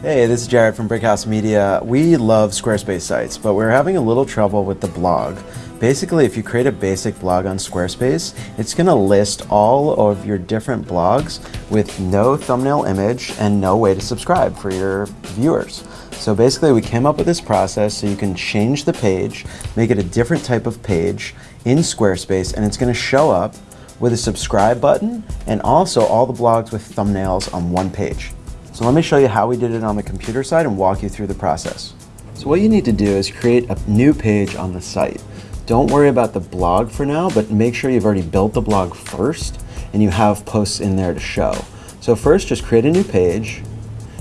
Hey, this is Jared from Brickhouse Media. We love Squarespace sites, but we're having a little trouble with the blog. Basically, if you create a basic blog on Squarespace, it's going to list all of your different blogs with no thumbnail image and no way to subscribe for your viewers. So basically, we came up with this process so you can change the page, make it a different type of page in Squarespace, and it's going to show up with a subscribe button and also all the blogs with thumbnails on one page. So let me show you how we did it on the computer side and walk you through the process. So what you need to do is create a new page on the site. Don't worry about the blog for now, but make sure you've already built the blog first and you have posts in there to show. So first just create a new page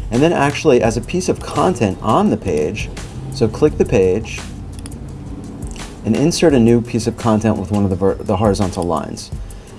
and then actually as a piece of content on the page, so click the page and insert a new piece of content with one of the, the horizontal lines.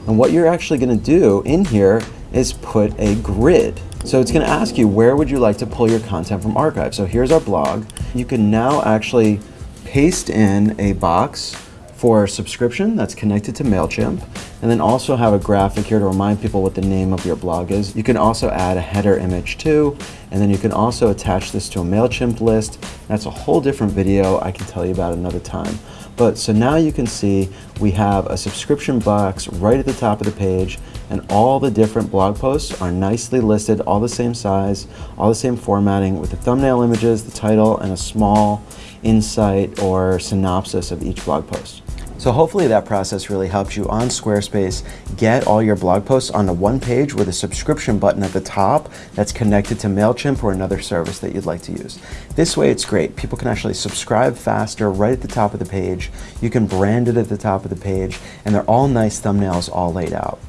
And what you're actually going to do in here is put a grid. So it's going to ask you where would you like to pull your content from archive. So here's our blog. You can now actually paste in a box for a subscription that's connected to MailChimp and then also have a graphic here to remind people what the name of your blog is. You can also add a header image too and then you can also attach this to a MailChimp list. That's a whole different video I can tell you about another time. But so now you can see we have a subscription box right at the top of the page and all the different blog posts are nicely listed, all the same size, all the same formatting with the thumbnail images, the title, and a small insight or synopsis of each blog post. So hopefully that process really helps you on Squarespace get all your blog posts onto one page with a subscription button at the top that's connected to MailChimp or another service that you'd like to use. This way it's great. People can actually subscribe faster right at the top of the page. You can brand it at the top of the page and they're all nice thumbnails all laid out.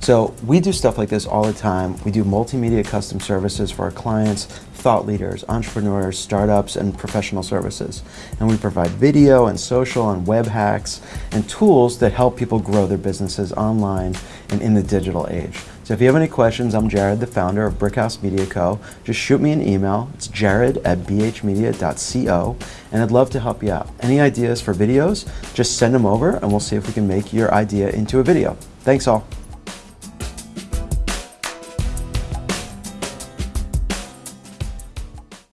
So we do stuff like this all the time. We do multimedia custom services for our clients, thought leaders, entrepreneurs, startups, and professional services. And we provide video and social and web hacks and tools that help people grow their businesses online and in the digital age. So if you have any questions, I'm Jared, the founder of Brickhouse Media Co. Just shoot me an email. It's jared at bhmedia.co and I'd love to help you out. Any ideas for videos, just send them over and we'll see if we can make your idea into a video. Thanks all.